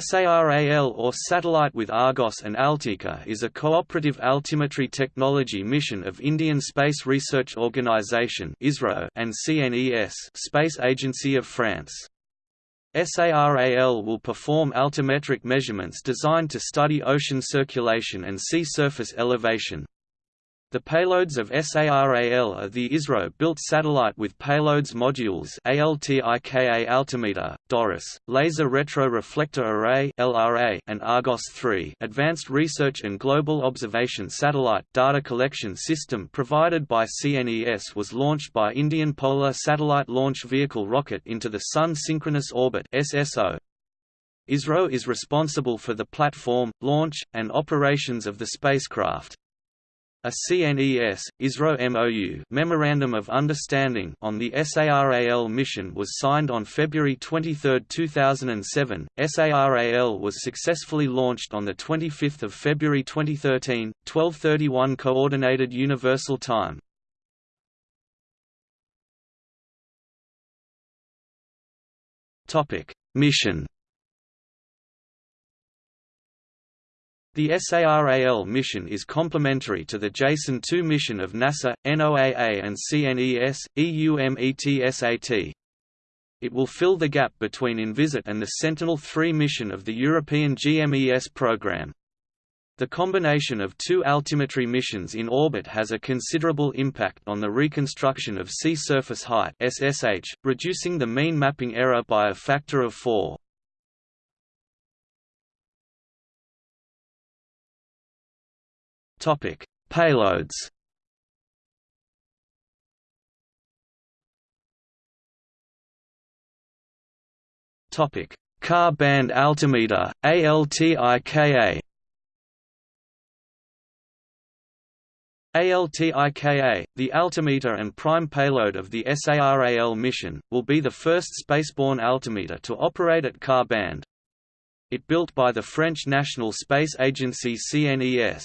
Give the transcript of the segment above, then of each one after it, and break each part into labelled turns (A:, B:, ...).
A: SARAL or Satellite with Argos and Altika is a cooperative altimetry technology mission of Indian Space Research Organisation and CNES Space Agency of France. SARAL will perform altimetric measurements designed to study ocean circulation and sea surface elevation, the payloads of SARAL are the ISRO-built satellite with payloads modules ALTIKA altimeter, DORIS, Laser Retroreflector Array (LRA), and Argos 3, Advanced Research and Global Observation Satellite data collection system provided by CNES was launched by Indian Polar Satellite Launch Vehicle rocket into the Sun Synchronous Orbit (SSO). ISRO is responsible for the platform, launch, and operations of the spacecraft. A CNES, ISRO MOU Memorandum of Understanding on the SARAL mission was signed on February 23, 2007. SARAL was successfully launched on 25 February 2013, 1231 Coordinated Universal Time. Mission The SARAL mission is complementary to the JASON 2 mission of NASA, NOAA and CNES, EUMETSAT. It will fill the gap between Envisat and the Sentinel-3 mission of the European GMES program. The combination of two altimetry missions in orbit has a considerable impact on the reconstruction of sea surface height SSH, reducing the mean mapping error by a factor of 4. Topic: Payloads. Topic: Ka band altimeter ALTIKA. ALTIKA, the altimeter and prime payload of the SARAL mission, will be the first spaceborne altimeter to operate at Ka band. It built by the French National Space Agency CNES.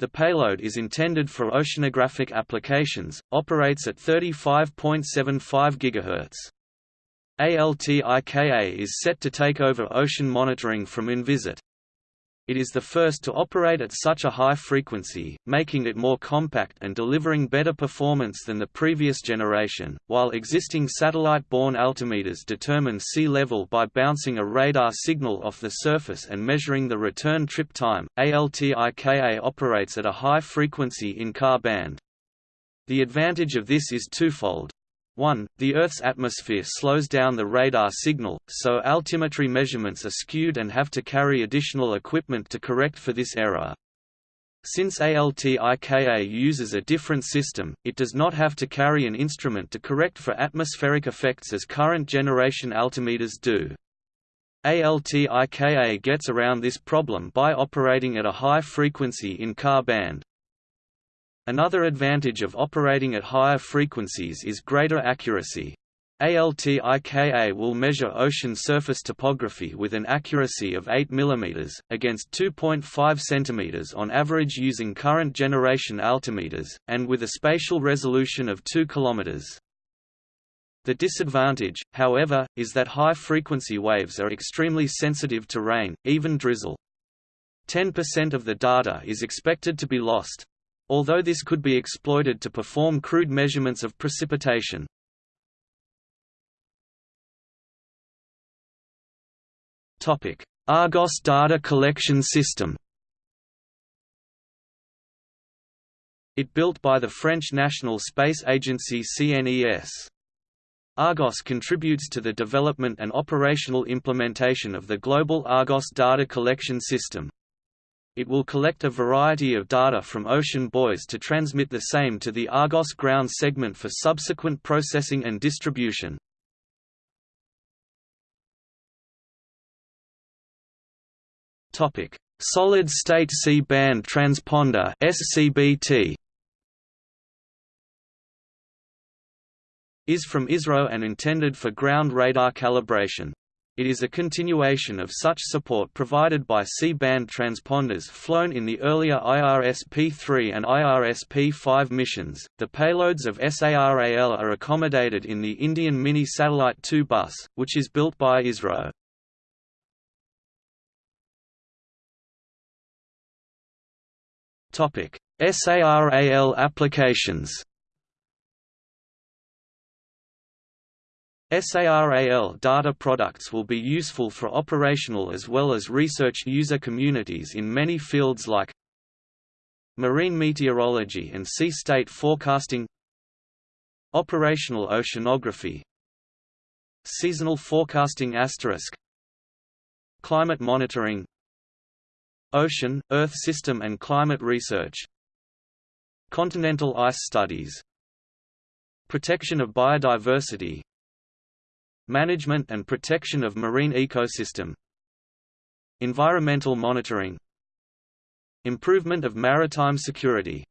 A: The payload is intended for oceanographic applications, operates at 35.75 GHz. ALTIKA is set to take over ocean monitoring from Envisat. It is the first to operate at such a high frequency, making it more compact and delivering better performance than the previous generation. While existing satellite borne altimeters determine sea level by bouncing a radar signal off the surface and measuring the return trip time, ALTIKA operates at a high frequency in Ka band. The advantage of this is twofold. 1. The Earth's atmosphere slows down the radar signal, so altimetry measurements are skewed and have to carry additional equipment to correct for this error. Since ALTIKA uses a different system, it does not have to carry an instrument to correct for atmospheric effects as current generation altimeters do. ALTIKA gets around this problem by operating at a high frequency in Ka band. Another advantage of operating at higher frequencies is greater accuracy. ALTIKA will measure ocean surface topography with an accuracy of 8 mm, against 2.5 cm on average using current generation altimeters, and with a spatial resolution of 2 km. The disadvantage, however, is that high-frequency waves are extremely sensitive to rain, even drizzle. 10% of the data is expected to be lost, although this could be exploited to perform crude measurements of precipitation. Argos data collection system It built by the French National Space Agency CNES. Argos contributes to the development and operational implementation of the global Argos data collection system. It will collect a variety of data from ocean buoys to transmit the same to the Argos ground segment for subsequent processing and distribution. Topic: Solid State C-band transponder (SCBT). Is from ISRO and intended for ground radar calibration. It is a continuation of such support provided by C-band transponders flown in the earlier IRS-P3 and IRS-P5 missions. The payloads of SARAL are accommodated in the Indian Mini Satellite 2 bus, which is built by ISRO. Topic: SARAL applications. SARAL data products will be useful for operational as well as research user communities in many fields like marine meteorology and sea state forecasting operational oceanography seasonal forecasting asterisk climate monitoring ocean, earth system and climate research continental ice studies protection of biodiversity Management and protection of marine ecosystem. Environmental monitoring. Improvement of maritime security